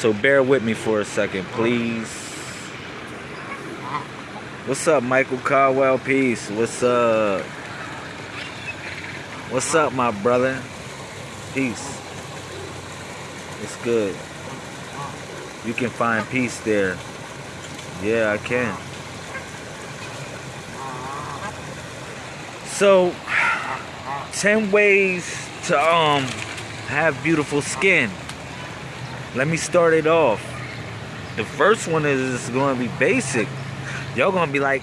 So bear with me for a second, please. What's up, Michael Caldwell? Peace. What's up? What's up, my brother? Peace. It's good. You can find peace there. Yeah, I can. So, 10 ways to um have beautiful skin. Let me start it off. The first one is going to be basic. Y'all going to be like,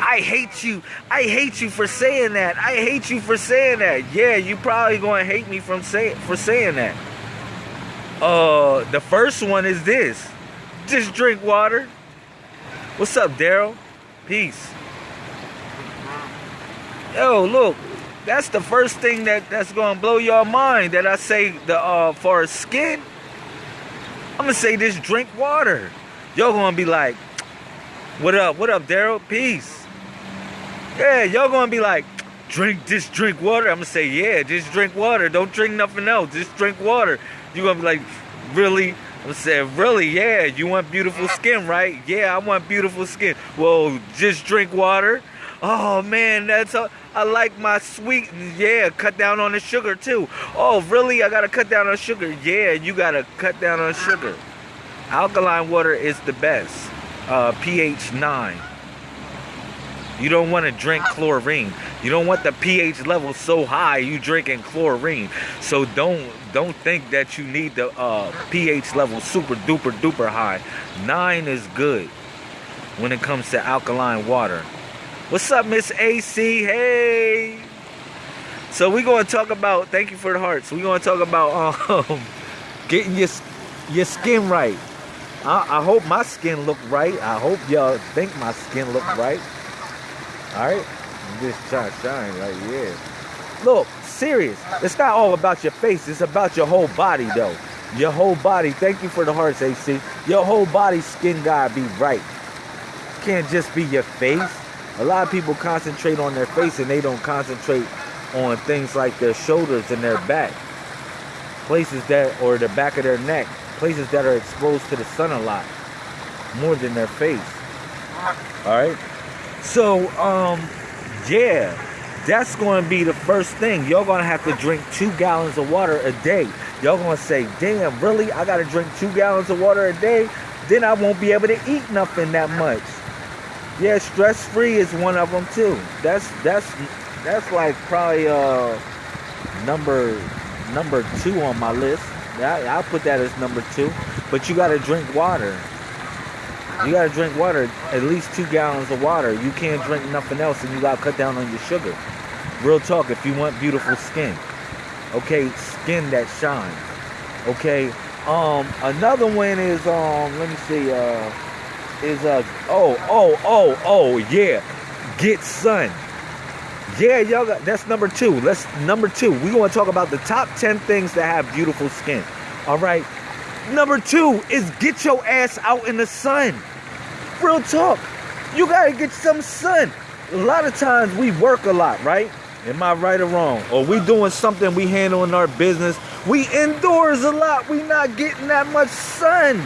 I hate you. I hate you for saying that. I hate you for saying that. Yeah, you probably going to hate me from say, for saying that. Uh, the first one is this. Just drink water. What's up, Daryl? Peace. Yo, look, that's the first thing that that's gonna blow your mind. That I say the uh for a skin. I'm gonna say this: drink water. Y'all gonna be like, "What up? What up, Daryl? Peace." Yeah, y'all gonna be like, "Drink this, drink water." I'm gonna say, "Yeah, just drink water. Don't drink nothing else. Just drink water." You gonna be like, "Really?" I'm gonna say, "Really? Yeah. You want beautiful skin, right? Yeah, I want beautiful skin. Well, just drink water." Oh man, that's a, I like my sweet. Yeah, cut down on the sugar too. Oh, really? I gotta cut down on sugar. Yeah, you gotta cut down on sugar. Alkaline water is the best. Uh, pH 9. You don't want to drink chlorine. You don't want the pH level so high you drinking chlorine. So don't don't think that you need the uh, pH level super duper duper high. Nine is good when it comes to alkaline water. What's up, Miss AC? Hey. So we're going to talk about. Thank you for the hearts. We're going to talk about um, getting your your skin right. I, I hope my skin look right. I hope y'all think my skin look right. All right. Trying to shine like yeah. Look, serious. It's not all about your face. It's about your whole body, though. Your whole body. Thank you for the hearts, AC. Your whole body skin gotta be right. Can't just be your face. A lot of people concentrate on their face and they don't concentrate on things like their shoulders and their back. Places that, or the back of their neck. Places that are exposed to the sun a lot. More than their face. Alright? So, um, yeah. That's going to be the first thing. Y'all going to have to drink two gallons of water a day. Y'all going to say, damn, really? I got to drink two gallons of water a day? Then I won't be able to eat nothing that much. Yeah, stress free is one of them too. That's that's that's like probably uh number number two on my list. I, I'll put that as number two. But you gotta drink water. You gotta drink water, at least two gallons of water. You can't drink nothing else, and you gotta cut down on your sugar. Real talk, if you want beautiful skin, okay, skin that shines. Okay. Um, another one is um, let me see, uh is uh oh oh oh oh yeah. Get sun. Yeah y'all that's number two. Let's number two. We want to talk about the top 10 things that have beautiful skin. All right? Number two is get your ass out in the sun. Real talk. You gotta get some sun. A lot of times we work a lot right? Am i right or wrong? Or we doing something we handling our business. We indoors a lot. We not getting that much sun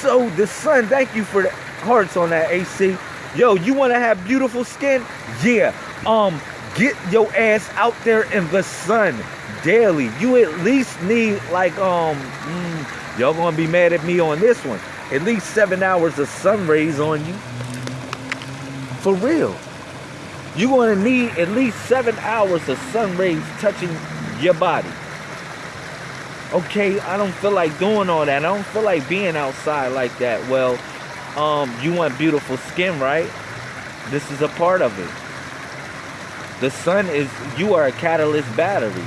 so the sun, thank you for the hearts on that AC. Yo, you want to have beautiful skin? Yeah. Um, get your ass out there in the sun daily. You at least need like um, mm, y'all gonna be mad at me on this one. At least seven hours of sun rays on you. For real. You're gonna need at least seven hours of sun rays touching your body okay, I don't feel like doing all that. I don't feel like being outside like that. Well, um, you want beautiful skin, right? This is a part of it. The sun is you are a catalyst battery.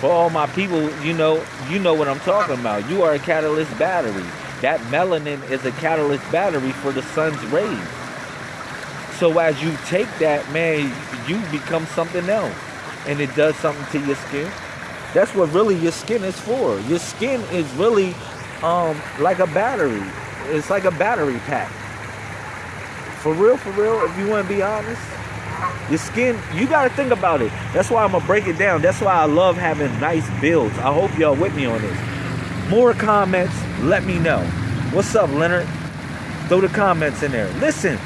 For all my people, you know, you know what I'm talking about. You are a catalyst battery. That melanin is a catalyst battery for the sun's rays. So as you take that, man, you become something else. And it does something to your skin. That's what really your skin is for. Your skin is really um, like a battery. It's like a battery pack. For real, for real, if you want to be honest. Your skin, you got to think about it. That's why I'm going to break it down. That's why I love having nice builds. I hope y'all with me on this. More comments, let me know. What's up, Leonard? Throw the comments in there. Listen,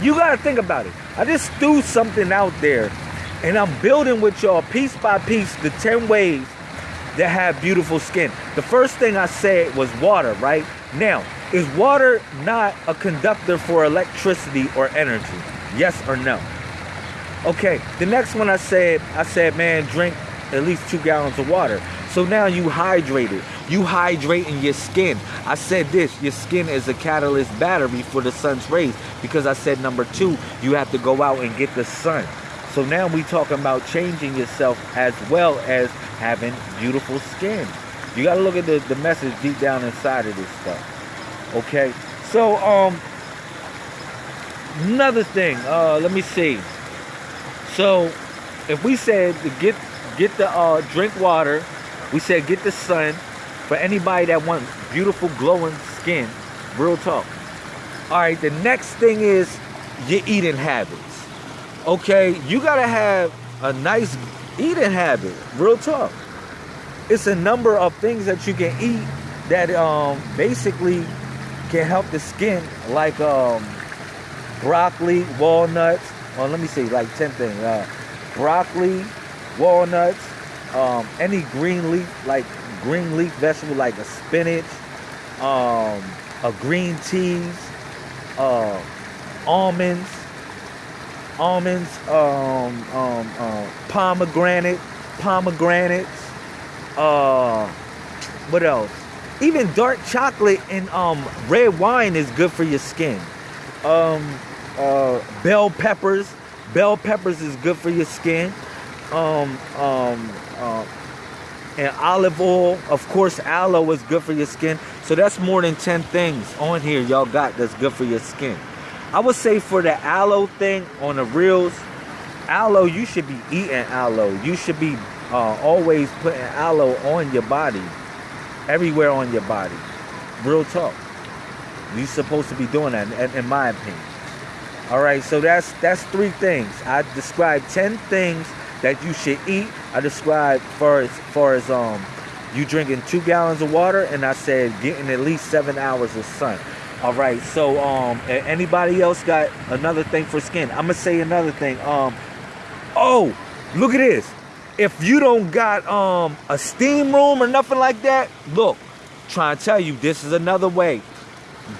you got to think about it. I just threw something out there and I'm building with y'all piece by piece the 10 ways that have beautiful skin. The first thing I said was water, right? Now, is water not a conductor for electricity or energy? Yes or no? Okay, the next one I said, I said, man, drink at least two gallons of water. So now you hydrated. You hydrating your skin. I said this, your skin is a catalyst battery for the sun's rays because I said number two, you have to go out and get the sun. So now we talking about changing yourself as well as having beautiful skin. You got to look at the, the message deep down inside of this stuff. Okay? So, um, another thing, uh, let me see. So, if we said to get get the uh, drink water, we said get the sun. For anybody that wants beautiful glowing skin, real talk. All right, the next thing is your eating habits. Okay, you gotta have a nice eating habit. Real talk. It's a number of things that you can eat that um, basically can help the skin, like um, broccoli, walnuts. Well, let me see, like ten things. Uh, broccoli, walnuts, um, any green leaf, like green leaf vegetable, like a spinach, um, a green teas, uh, almonds almonds, um, um, uh, pomegranate, pomegranates, uh, what else? Even dark chocolate and um, red wine is good for your skin. Um, uh, bell peppers, bell peppers is good for your skin. Um, um, uh, and olive oil, of course, aloe is good for your skin. So that's more than 10 things on here y'all got that's good for your skin. I would say for the aloe thing on the reels, aloe, you should be eating aloe. You should be uh, always putting aloe on your body, everywhere on your body. Real talk. You're supposed to be doing that, in, in my opinion. All right, so that's that's three things. I described ten things that you should eat. I described for as far as um you drinking two gallons of water, and I said getting at least seven hours of sun. All right. So, um, anybody else got another thing for skin? I'm gonna say another thing. Um, oh, look at this. If you don't got um a steam room or nothing like that, look, trying to tell you this is another way.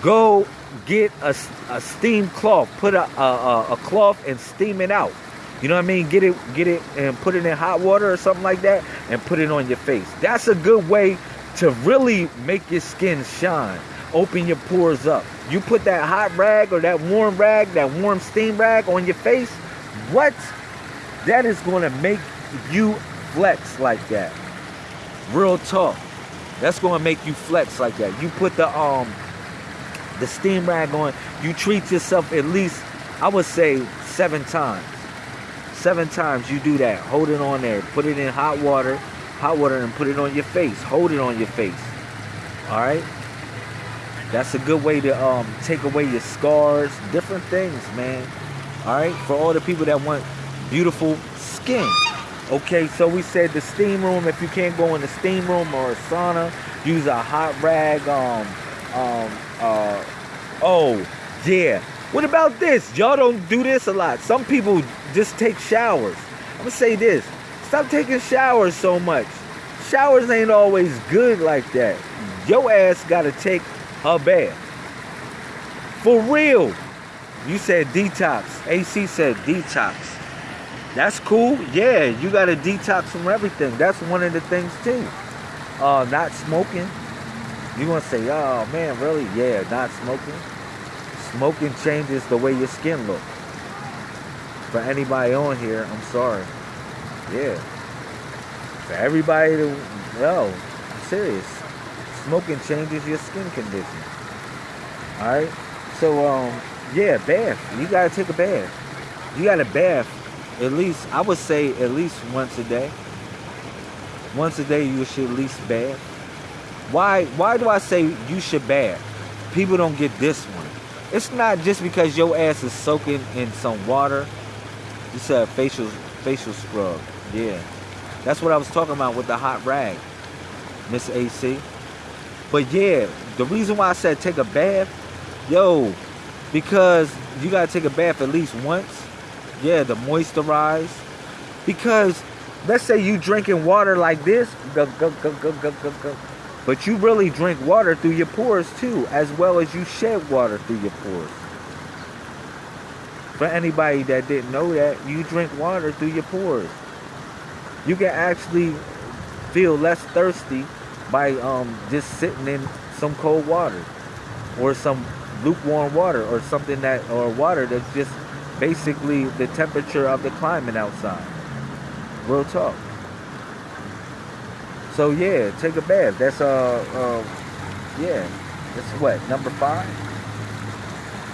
Go get a, a steam cloth. Put a, a a cloth and steam it out. You know what I mean? Get it, get it, and put it in hot water or something like that, and put it on your face. That's a good way to really make your skin shine open your pores up. You put that hot rag or that warm rag, that warm steam rag on your face, what? That is going to make you flex like that. Real talk. That's going to make you flex like that. You put the um the steam rag on, you treat yourself at least I would say 7 times. 7 times you do that. Hold it on there. Put it in hot water, hot water and put it on your face. Hold it on your face. All right? That's a good way to um, take away your scars, different things, man. All right, for all the people that want beautiful skin. Okay, so we said the steam room. If you can't go in the steam room or a sauna, use a hot rag. Um, um, uh, oh, yeah. What about this? Y'all don't do this a lot. Some people just take showers. I'm gonna say this: stop taking showers so much. Showers ain't always good like that. Your ass gotta take her bad. For real. You said detox. AC said detox. That's cool. Yeah, you got to detox from everything. That's one of the things too. Uh, not smoking. You want to say, oh man, really? Yeah, not smoking. Smoking changes the way your skin looks. For anybody on here, I'm sorry. Yeah. For everybody to, no, I'm serious smoking changes your skin condition. All right. So um, yeah, bath. You gotta take a bath. You gotta bath at least. I would say at least once a day. Once a day, you should at least bath. Why? Why do I say you should bath? People don't get this one. It's not just because your ass is soaking in some water. You said facial facial scrub. Yeah. That's what I was talking about with the hot rag. Miss AC. But yeah, the reason why I said take a bath, yo, because you gotta take a bath at least once. Yeah, to moisturize. Because let's say you drinking water like this. But you really drink water through your pores too, as well as you shed water through your pores. For anybody that didn't know that, you drink water through your pores. You can actually feel less thirsty by um, just sitting in some cold water or some lukewarm water or something that or water that's just basically the temperature of the climate outside. Real talk. So yeah, take a bath. That's uh, uh yeah. That's what number five.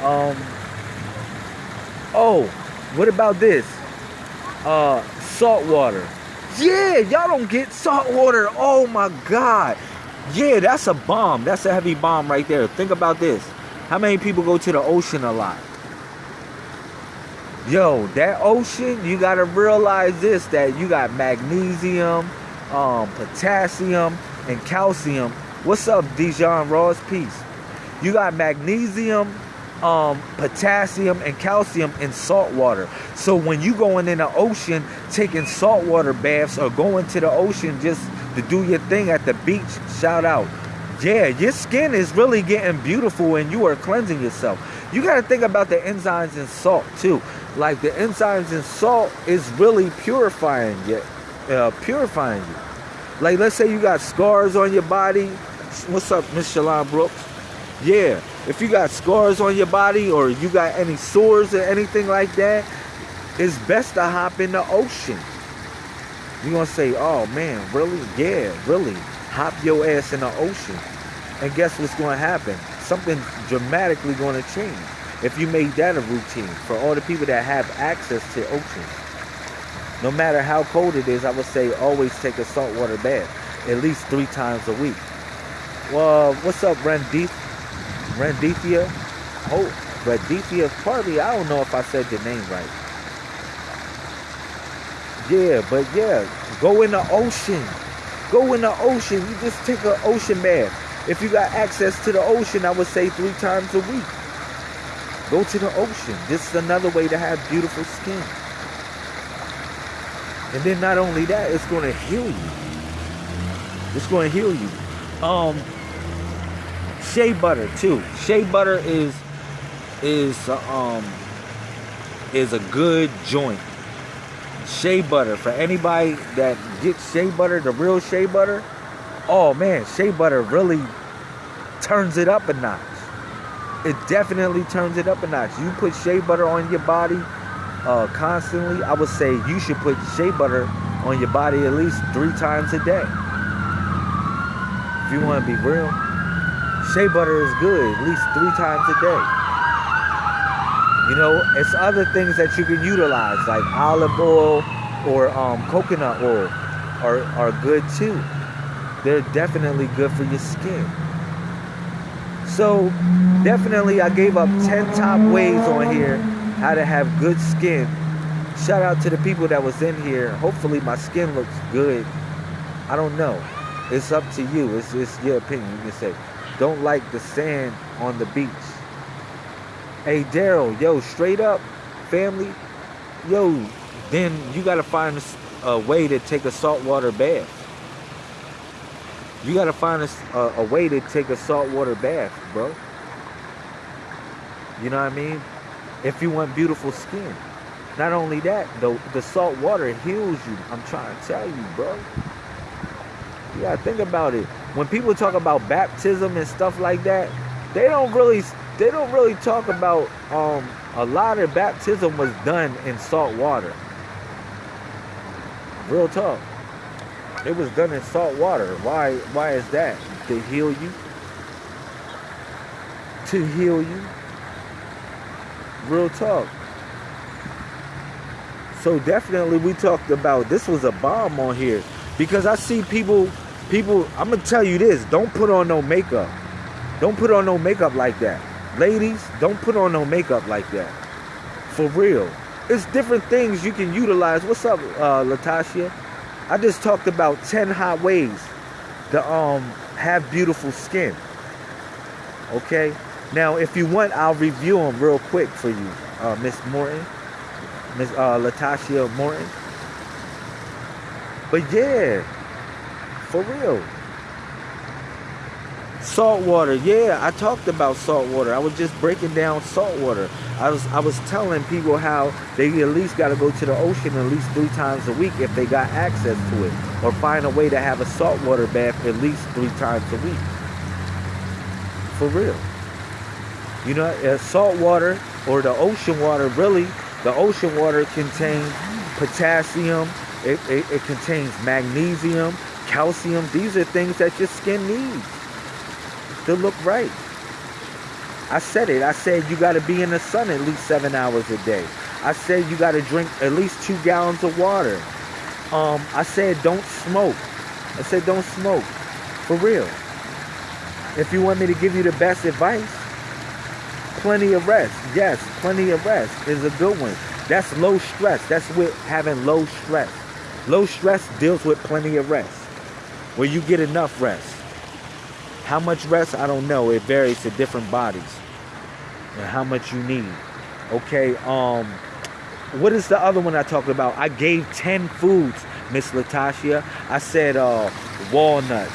Um. Oh, what about this? Uh, salt water. Yeah, y'all don't get salt water. Oh my God. Yeah, that's a bomb. That's a heavy bomb right there. Think about this. How many people go to the ocean a lot? Yo, that ocean, you gotta realize this that you got magnesium, um, potassium, and calcium. What's up, Dijon Ross? Peace. You got magnesium, um, potassium and calcium in salt water. So when you going in the ocean, taking saltwater baths or going to the ocean just to do your thing at the beach, shout out. Yeah, your skin is really getting beautiful and you are cleansing yourself. You got to think about the enzymes in salt too. Like the enzymes in salt is really purifying you, uh, purifying you. Like let's say you got scars on your body. What's up, Miss Shalon Brooks? Yeah, if you got scars on your body or you got any sores or anything like that, it's best to hop in the ocean. You're gonna say, oh man, really? Yeah, really. Hop your ass in the ocean. And guess what's gonna happen? Something dramatically gonna change. If you make that a routine for all the people that have access to oceans. No matter how cold it is, I would say always take a saltwater bath at least three times a week. Well, what's up, Randeep? Randithia. Oh, Randithia Partly, I don't know if I said the name right. Yeah, but yeah, go in the ocean. Go in the ocean. You just take an ocean bath. If you got access to the ocean, I would say three times a week. Go to the ocean. This is another way to have beautiful skin. And then not only that, it's going to heal you. It's going to heal you. Um, shea butter too. Shea butter is is um is a good joint. Shea butter for anybody that gets shea butter, the real shea butter. Oh man, shea butter really turns it up a notch. It definitely turns it up a notch. You put shea butter on your body uh, constantly. I would say you should put shea butter on your body at least three times a day. If you want to be real. Shea butter is good at least three times a day. You know, it's other things that you can utilize, like olive oil or um, coconut oil, are, are good too. They're definitely good for your skin. So, definitely, I gave up 10 top ways on here how to have good skin. Shout out to the people that was in here. Hopefully, my skin looks good. I don't know. It's up to you. It's, it's your opinion. You can say. Don't like the sand on the beach. Hey, Daryl, yo, straight up, family, yo, then you got to find a, way to take a saltwater bath. You got to find a, a, a way to take a saltwater bath, bro. You know what I mean? If you want beautiful skin. Not only that, the, the salt water heals you. I'm trying to tell you, bro. Yeah, think about it. When people talk about baptism and stuff like that, they don't really they don't really talk about um, a lot of baptism was done in salt water. Real talk. It was done in salt water. Why why is that? To heal you? To heal you? Real talk. So definitely we talked about this was a bomb on here because I see people people i'm gonna tell you this don't put on no makeup. Don't put on no makeup like that. Ladies don't put on no makeup like that. For real. It's different things you can utilize. What's up uh latasha? I just talked about 10 hot ways to um have beautiful skin. Okay? Now, if you want, I'll review them real quick for you, uh, Miss Morton, Miss uh, Latasha Morton. But yeah, for real. Salt water, yeah, I talked about salt water. I was just breaking down salt water. I was I was telling people how they at least got to go to the ocean at least three times a week if they got access to it, or find a way to have a salt water bath at least three times a week. For real. You know, uh, salt water or the ocean water, really, the ocean water contains potassium, it, it, it contains magnesium, calcium. These are things that your skin needs to look right. I said it. I said you got to be in the sun at least seven hours a day. I said you got to drink at least two gallons of water. Um, I said don't smoke. I said don't smoke. For real. If you want me to give you the best advice, plenty of rest. Yes, plenty of rest is a good one. That's low stress. That's with having low stress. Low stress deals with plenty of rest. Where you get enough rest. How much rest? I don't know. It varies to different bodies and how much you need. Okay. Um, what is the other one I talked about? I gave 10 foods, Miss Latasha. I said uh, walnuts,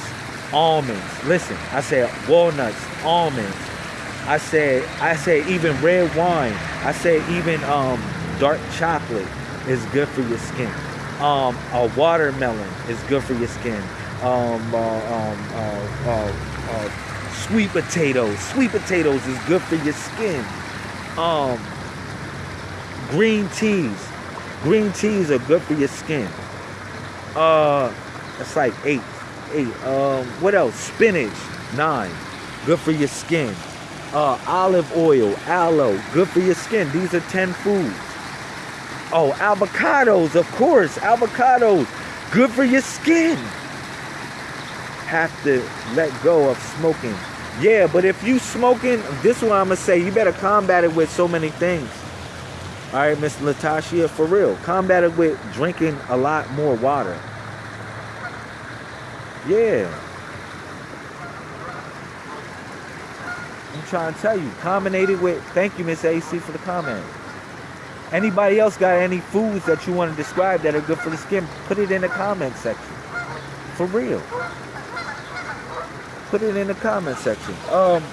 almonds. Listen, I said walnuts, almonds. I said I said even red wine. I said even um, dark chocolate is good for your skin. Um, a watermelon is good for your skin. Um, uh, um, uh, uh, uh, sweet potatoes. Sweet potatoes is good for your skin. Um, green teas. Green teas are good for your skin. Uh, it's like eight. Eight. Um, what else? Spinach. Nine. Good for your skin. Uh, olive oil, aloe, good for your skin. These are 10 foods. Oh, avocados, of course. Avocados, good for your skin have to let go of smoking. Yeah, but if you smoking, this one I'm gonna say you better combat it with so many things. All right, Miss Latasha, for real, combat it with drinking a lot more water. Yeah. I'm trying to tell you, combinate it with. Thank you, Miss AC, for the comment. Anybody else got any foods that you want to describe that are good for the skin? Put it in the comment section. For real. Put it in the comment section. Um,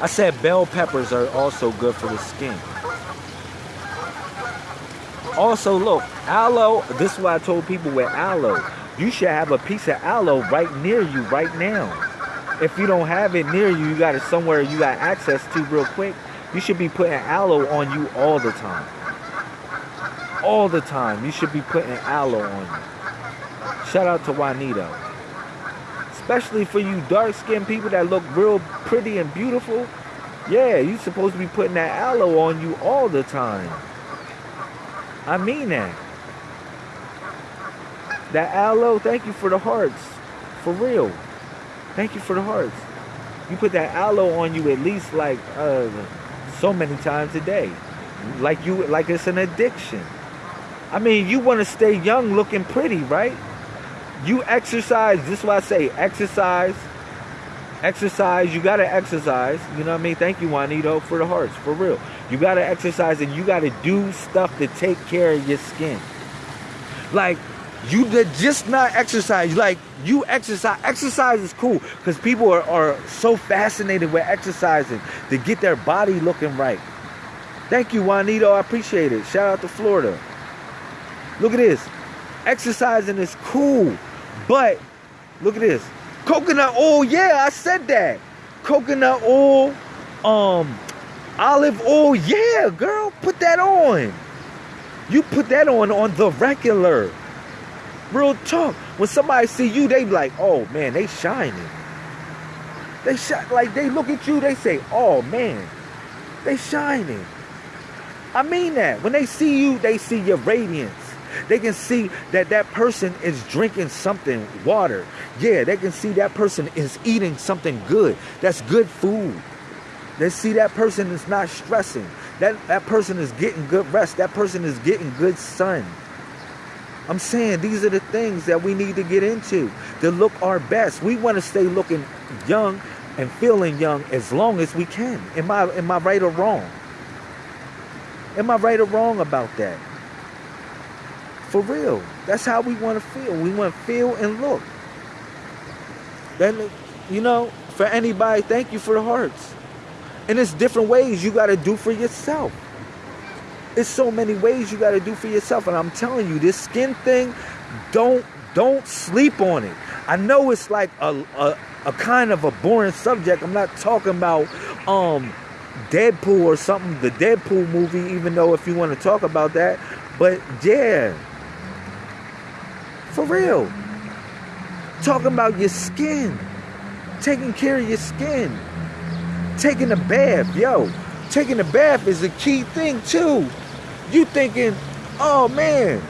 I said bell peppers are also good for the skin. Also, look, aloe. This is why I told people with aloe. You should have a piece of aloe right near you right now. If you don't have it near you, you got it somewhere you got access to real quick. You should be putting aloe on you all the time. All the time. You should be putting aloe on you. Shout out to Juanito especially for you dark skinned people that look real pretty and beautiful. Yeah, you're supposed to be putting that aloe on you all the time. I mean that. That aloe, thank you for the hearts. For real. Thank you for the hearts. You put that aloe on you at least like uh, so many times a day. Like you like it's an addiction. I mean, you want to stay young looking pretty, right? You exercise. This is why I say exercise. Exercise. You gotta exercise. You know what I mean? Thank you, Juanito, for the hearts. For real. You gotta exercise and you gotta do stuff to take care of your skin. Like you did just not exercise. Like you exercise. Exercise is cool because people are, are so fascinated with exercising to get their body looking right. Thank you, Juanito. I appreciate it. Shout out to Florida. Look at this. Exercising is cool. But look at this. Coconut oil, yeah, I said that. Coconut oil, um, olive oil, yeah, girl, put that on. You put that on on the regular. Real talk. When somebody see you, they be like, oh man, they shining. They shine like they look at you, they say, oh man, they shining. I mean that. When they see you, they see your radiance. They can see that that person is drinking something, water. Yeah, they can see that person is eating something good. That's good food. They see that person is not stressing. That that person is getting good rest. That person is getting good sun. I'm saying these are the things that we need to get into to look our best. We want to stay looking young and feeling young as long as we can. Am I am I right or wrong? Am I right or wrong about that? For real. That's how we want to feel. We want to feel and look. Then you know, for anybody, thank you for the hearts. And it's different ways you got to do for yourself. It's so many ways you got to do for yourself. And I'm telling you, this skin thing, don't don't sleep on it. I know it's like a, a, a kind of a boring subject. I'm not talking about um Deadpool or something, the Deadpool movie, even though if you want to talk about that. But yeah. For real. Talking about your skin. Taking care of your skin. Taking a bath, yo. Taking a bath is a key thing too. You thinking, oh man,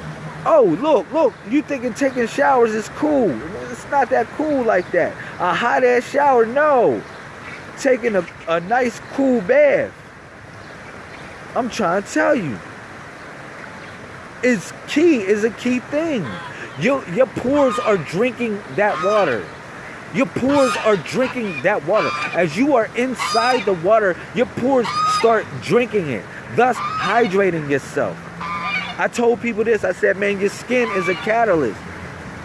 oh look, look, you thinking taking showers is cool. It's not that cool like that. A hot ass shower, no. Taking a, a nice cool bath. I'm trying to tell you. It's key, is a key thing. Your your pores are drinking that water. Your pores are drinking that water. As you are inside the water, your pores start drinking it thus hydrating yourself. I told people this. I said, man, your skin is a catalyst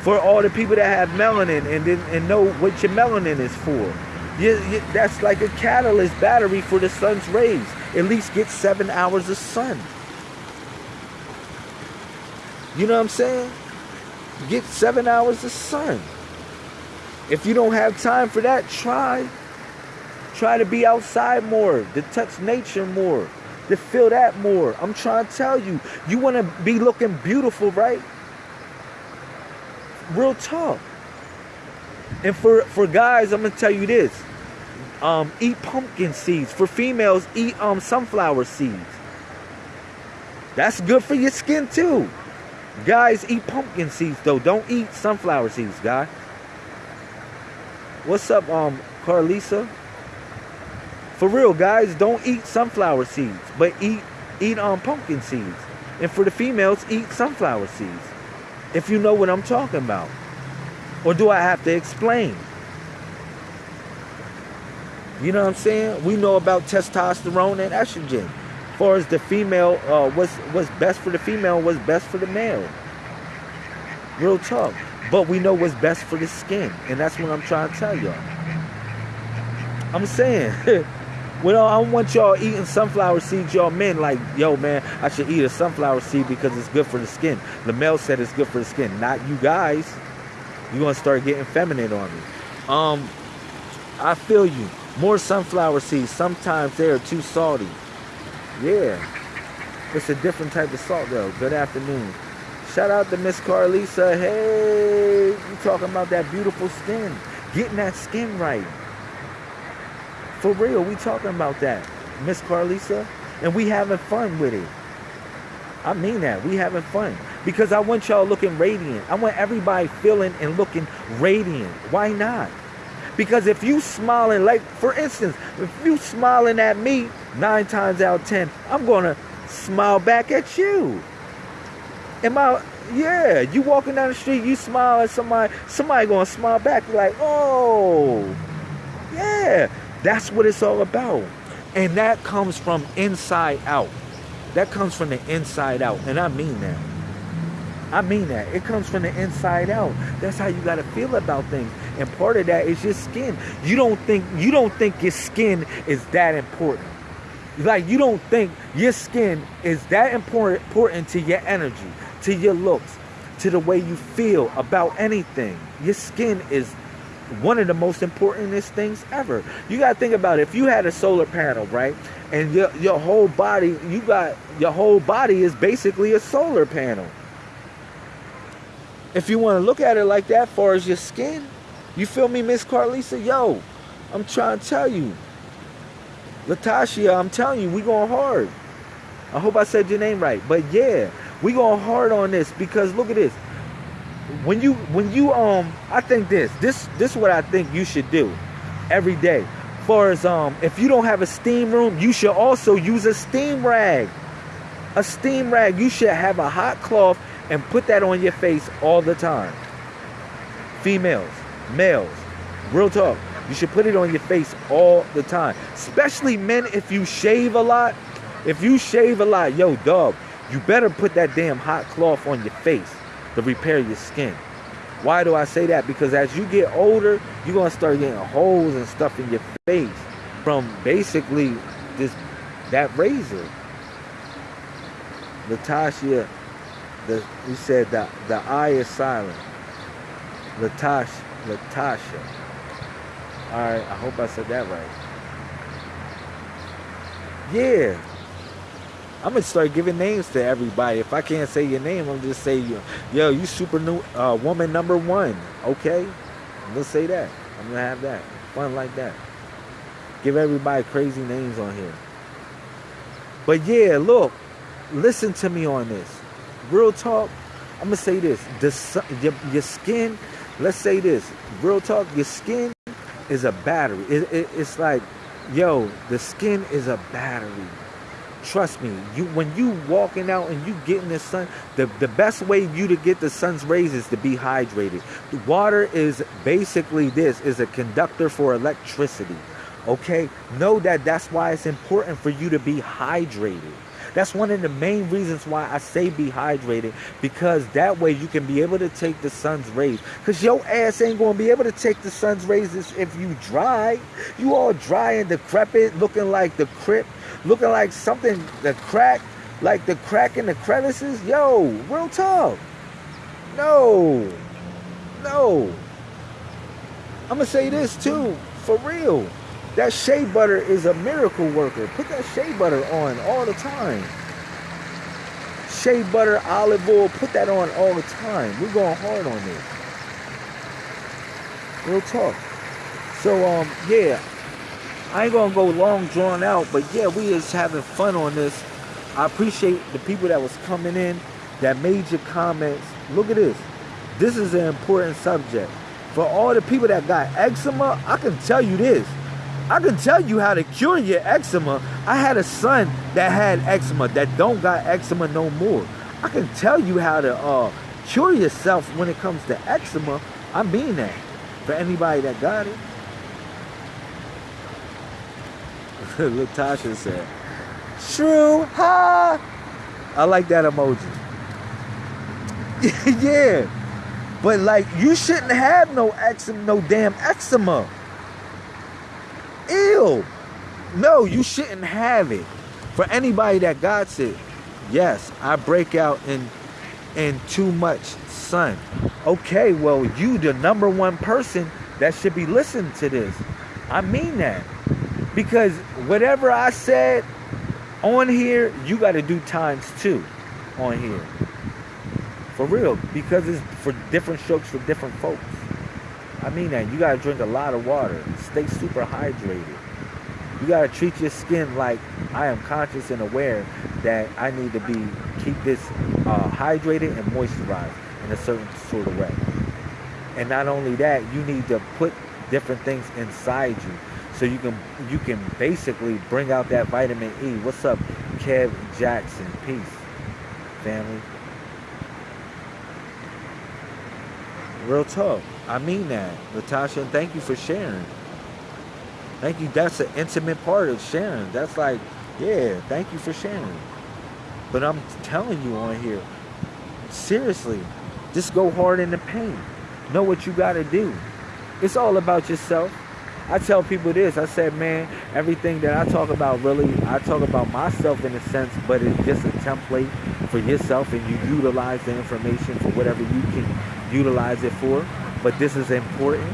for all the people that have melanin and and know what your melanin is for. You, you, that's like a catalyst battery for the sun's rays. At least get seven hours of sun. You know what I'm saying? Get seven hours of sun. If you don't have time for that, try. Try to be outside more, to touch nature more to feel that more. I'm trying to tell you, you want to be looking beautiful, right? Real talk. And for for guys, I'm gonna tell you this: um, eat pumpkin seeds. For females, eat um sunflower seeds. That's good for your skin too. Guys, eat pumpkin seeds though. Don't eat sunflower seeds, guy. What's up, um, Carlisa? For real, guys, don't eat sunflower seeds, but eat eat um pumpkin seeds. And for the females, eat sunflower seeds. If you know what I'm talking about. Or do I have to explain? You know what I'm saying? We know about testosterone and estrogen. Far as the female, uh, what's what's best for the female, what's best for the male. Real talk. But we know what's best for the skin, and that's what I'm trying to tell y'all. I'm saying Well, I want y'all eating sunflower seeds, y'all men like, yo, man, I should eat a sunflower seed because it's good for the skin. The male said it's good for the skin, not you guys. You're gonna start getting feminine on me. Um, I feel you. More sunflower seeds. Sometimes they are too salty. Yeah. It's a different type of salt though. Good afternoon. Shout out to Miss Carlisa. Hey, you talking about that beautiful skin. Getting that skin right. For real, we talking about that, Miss Carlisa, and we having fun with it. I mean that. We having fun. Because I want y'all looking radiant. I want everybody feeling and looking radiant. Why not? Because if you smiling, like for instance, if you smiling at me nine times out of ten, I'm gonna smile back at you. Am I yeah, you walking down the street, you smile at somebody, somebody gonna smile back, like, oh, yeah. That's what it's all about. And that comes from inside out. That comes from the inside out. And I mean that. I mean that. It comes from the inside out. That's how you gotta feel about things. And part of that is your skin. You don't think you don't think your skin is that important. Like you don't think your skin is that important important to your energy, to your looks, to the way you feel about anything. Your skin is one of the most importantest things ever. You got to think about it. If you had a solar panel, right? And your, your whole body, you got your whole body is basically a solar panel. If you want to look at it like that, far as your skin, you feel me, Miss Carlisa? Yo, I'm trying to tell you. Latasha, I'm telling you, we going hard. I hope I said your name right. But yeah, we going hard on this because look at this when you when you um I think this this this is what I think you should do every day. Far as um if you don't have a steam room, you should also use a steam rag. A steam rag. You should have a hot cloth and put that on your face all the time. Females, males, real talk. You should put it on your face all the time. Especially men, if you shave a lot. If you shave a lot, yo, dog, you better put that damn hot cloth on your face to repair your skin. Why do I say that? Because as you get older, you're gonna start getting holes and stuff in your face from basically this that razor. Latasha, the you said that the eye is silent. Latasha, Latasha. All right, I hope I said that right. Yeah, I'm gonna start giving names to everybody. If I can't say your name, I'm just say you, yo, you super new uh, woman number one. Okay, I'm gonna say that. I'm gonna have that fun like that. Give everybody crazy names on here. But yeah, look, listen to me on this. Real talk. I'm gonna say this: the your, your skin. Let's say this. Real talk. Your skin is a battery. It, it, it's like, yo, the skin is a battery. Trust me, you when you walking out and you getting the sun, the, the best way you to get the sun's rays is to be hydrated. The water is basically this is a conductor for electricity. Okay? Know that that's why it's important for you to be hydrated. That's one of the main reasons why I say be hydrated because that way you can be able to take the sun's rays. Because your ass ain't going to be able to take the sun's rays if you dry. You all dry and decrepit, looking like the crip, looking like something, the crack, like the crack in the crevices. Yo, real talk. No. No. I'm going to say this too, for real. That shea butter is a miracle worker. Put that shea butter on all the time. Shea butter, olive oil, put that on all the time. We're going hard on this. Real talk. So um yeah, I ain't gonna go long drawn out, but yeah, we is having fun on this. I appreciate the people that was coming in, that made your comments. Look at this. This is an important subject. For all the people that got eczema, I can tell you this. I can tell you how to cure your eczema. I had a son that had eczema that don't got eczema no more. I can tell you how to uh, cure yourself when it comes to eczema. I mean that for anybody that got it. Latasha said, "True, ha." I like that emoji. yeah, but like you shouldn't have no eczema, no damn eczema. Ew. No, you shouldn't have it. For anybody that got it, yes, I break out in in too much sun. Okay, well, you the number one person that should be listening to this. I mean that. Because whatever I said on here, you got to do times two on here. For real. Because it's for different strokes for different folks. I mean that. You got to drink a lot of water. Stay super hydrated. You got to treat your skin like I am conscious and aware that I need to be keep this uh, hydrated and moisturized in a certain sort of way. And not only that, you need to put different things inside you so you can you can basically bring out that vitamin E. What's up, Kev Jackson? Peace, family. Real talk. I mean that, Latasha. And thank you for sharing. Thank you. That's an intimate part of sharing. That's like, yeah, thank you for sharing. But I'm telling you on here, seriously, just go hard in the paint. Know what you got to do. It's all about yourself. I tell people this. I said, man, everything that I talk about, really, I talk about myself in a sense, but it's just a template for yourself, and you utilize the information for whatever you can utilize it for. But this is important.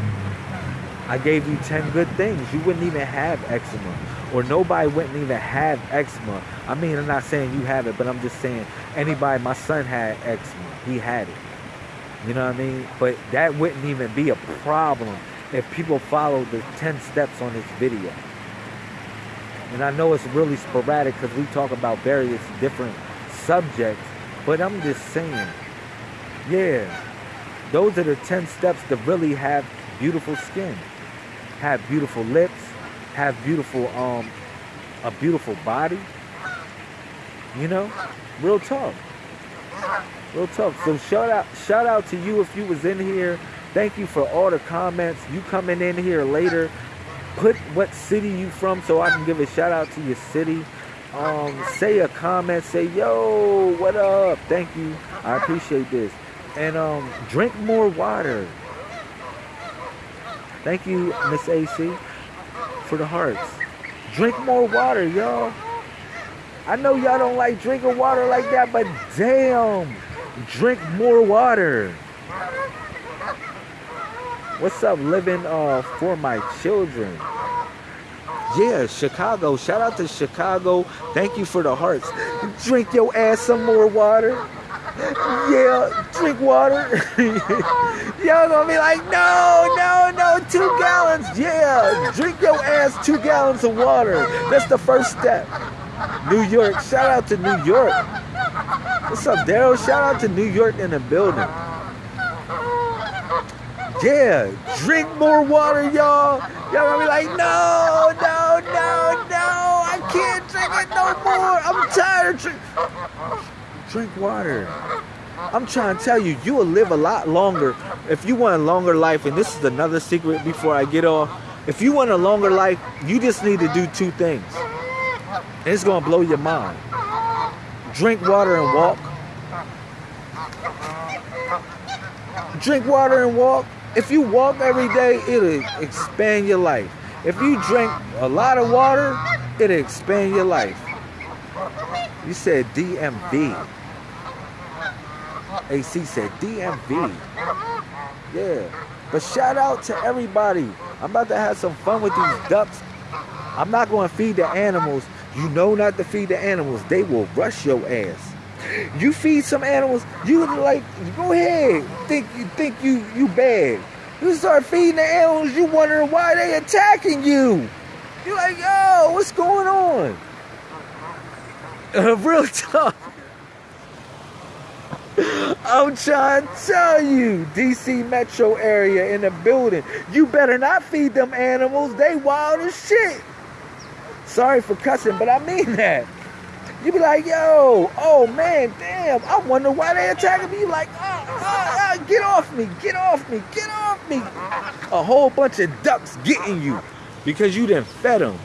I gave you 10 good things. You wouldn't even have eczema. Or nobody wouldn't even have eczema. I mean, I'm not saying you have it, but I'm just saying anybody, my son had eczema. He had it. You know what I mean? But that wouldn't even be a problem if people follow the 10 steps on this video. And I know it's really sporadic because we talk about various different subjects, but I'm just saying, yeah, those are the 10 steps to really have beautiful skin, have beautiful lips, have beautiful, um, a beautiful body. You know, real talk. Real talk. So shout out, shout out to you if you was in here. Thank you for all the comments. You coming in here later. Put what city you from so I can give a shout out to your city. Um, say a comment. Say yo, what up? Thank you. I appreciate this. And um, drink more water. Thank you, Miss AC, for the hearts. Drink more water, y'all. I know y'all don't like drinking water like that, but damn, drink more water. What's up, living uh, for my children? Yeah, Chicago. Shout out to Chicago. Thank you for the hearts. Drink your ass some more water. Yeah, drink water. Y'all gonna be like, no, no, no, two gallons. Yeah, drink your ass two gallons of water. That's the first step. New York. Shout out to New York. What's up, Daryl? Shout out to New York in the building. Yeah, drink more water, y'all. Y'all gonna be like, no, no, no, no, I can't drink it no more. I'm tired of drink. Drink water. I'm trying to tell you, you will live a lot longer if you want a longer life. And this is another secret before I get off. If you want a longer life, you just need to do two things. And it's gonna blow your mind. Drink water and walk. Drink water and walk if you walk every day, it'll expand your life. If you drink a lot of water, it'll expand your life. You said DMV. AC said DMV. Yeah. But shout out to everybody. I'm about to have some fun with these ducks. I'm not going to feed the animals. You know not to feed the animals. They will rush your ass. You feed some animals, you like go ahead. Think you think you you bad. You start feeding the animals, you wondering why they attacking you. You're like, yo, what's going on? Real talk. I'm trying to tell you, DC metro area in the building, you better not feed them animals. They wild as shit. Sorry for cussing, but I mean that. You be like, yo, oh man, damn, I wonder why they attacking me. Like, oh, oh, oh, get off me, get off me, get off me. A whole bunch of ducks getting you because you didn't fed them.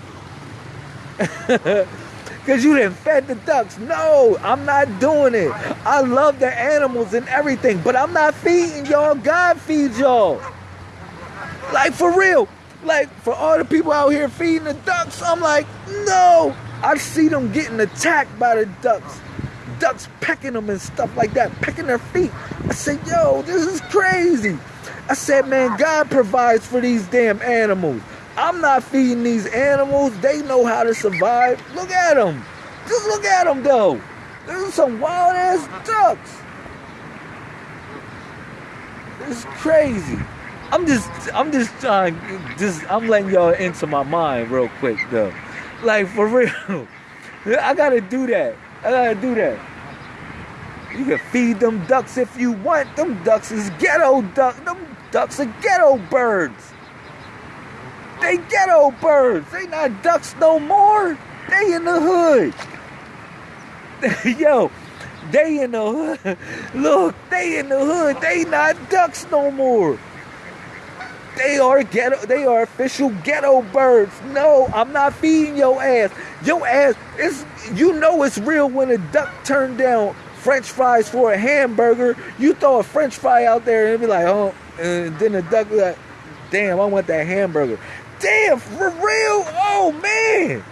Because you didn't fed the ducks. No, I'm not doing it. I love the animals and everything, but I'm not feeding y'all. God feeds y'all. Like for real. Like for all the people out here feeding the ducks, I'm like, no, I see them getting attacked by the ducks. Ducks pecking them and stuff like that, pecking their feet. I said, yo, this is crazy. I said, man, God provides for these damn animals. I'm not feeding these animals. They know how to survive. Look at them. Just look at them, though. There's some wild ass ducks. It's crazy. I'm just, I'm just trying, just, I'm letting y'all into my mind real quick, though. Like for real. I gotta do that. I gotta do that. You can feed them ducks if you want. Them ducks is ghetto ducks. Them ducks are ghetto birds. They ghetto birds. They not ducks no more. They in the hood. Yo, they in the hood. Look, they in the hood. They not ducks no more. They are ghetto. They are official ghetto birds. No, I'm not feeding your ass. Your ass is. You know it's real when a duck turned down French fries for a hamburger. You throw a French fry out there and be like, oh, and then the duck be like, damn, I want that hamburger. Damn, for real? Oh man,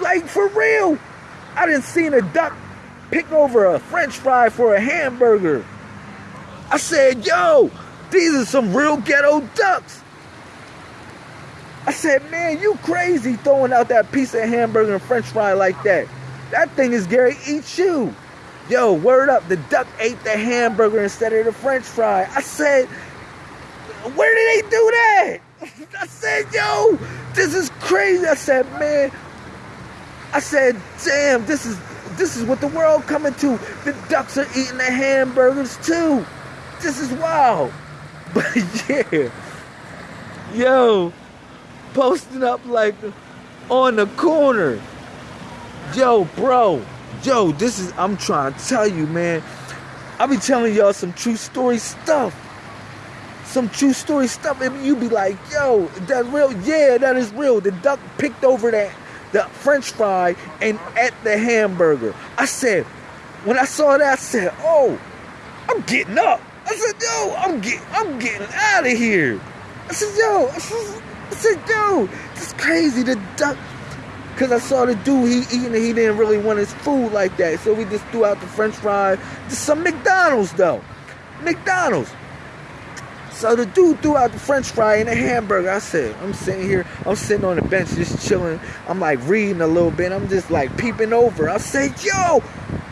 like for real. I didn't seen a duck pick over a French fry for a hamburger. I said, yo, these are some real ghetto ducks. I said, man, you crazy throwing out that piece of hamburger and french fry like that. That thing is Gary eat you. Yo, word up, the duck ate the hamburger instead of the french fry. I said, where did they do that? I said, yo, this is crazy. I said, man, I said, damn, this is this is what the world coming to. The ducks are eating the hamburgers too. This is wild. But yeah, yo, posting up like on the corner. Yo, bro, yo, this is, I'm trying to tell you, man. I be telling y'all some true story stuff. Some true story stuff, and you be like, yo, that's real. Yeah, that is real. The duck picked over that the French fry and at the hamburger. I said, when I saw that, I said, oh, I'm getting up. I said, yo, I'm getting, I'm getting out of here. I said, yo, I said, I said yo, this crazy. The duck, cause I saw the dude he eating, he didn't really want his food like that, so we just threw out the French fry. Just some McDonald's though, McDonald's. So the dude threw out the French fry and the hamburger. I said, I'm sitting here, I'm sitting on the bench just chilling. I'm like reading a little bit. I'm just like peeping over. I said, yo,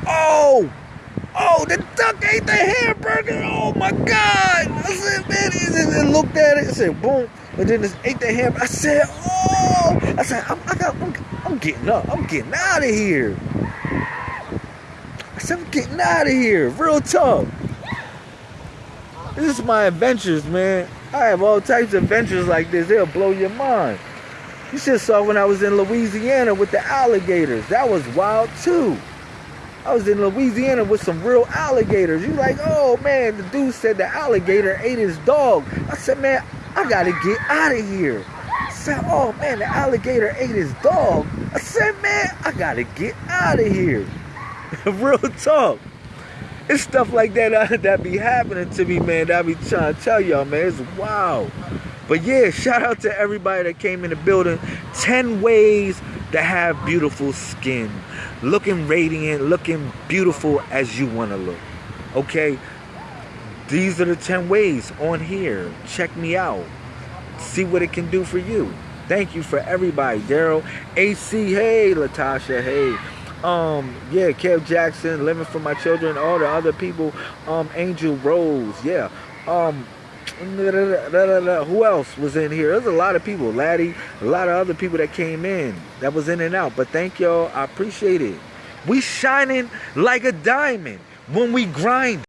oh, oh, the duck ate the hamburger. Oh my God. I said, man, and and looked at it and said, boom. And then just ate the hamburger. I said, oh, I said, I'm, I got, I'm, I'm getting up. I'm getting out of here. I said, I'm getting out of here. Real talk. This is my adventures, man. I have all types of adventures like this. They'll blow your mind. You have saw when I was in Louisiana with the alligators. That was wild too. I was in Louisiana with some real alligators. You like, oh man, the dude said the alligator ate his dog. I said, man, I gotta get out of here. I said, oh man, the alligator ate his dog. I said, man, I gotta get out of here. real talk it's stuff like that uh, that be happening to me, man. That I be trying to tell y'all, man. It's wow. But yeah, shout out to everybody that came in the building. 10 ways to have beautiful skin. Looking radiant, looking beautiful as you want to look. Okay? These are the 10 ways on here. Check me out. See what it can do for you. Thank you for everybody. Daryl, AC, hey, Latasha, hey um yeah kev jackson living for my children all the other people. Um angel rose yeah. Um who else was in here? There's a lot of people. Laddie a lot of other people that came in that was in and out. But thank y'all. I appreciate it. We shining like a diamond when we grind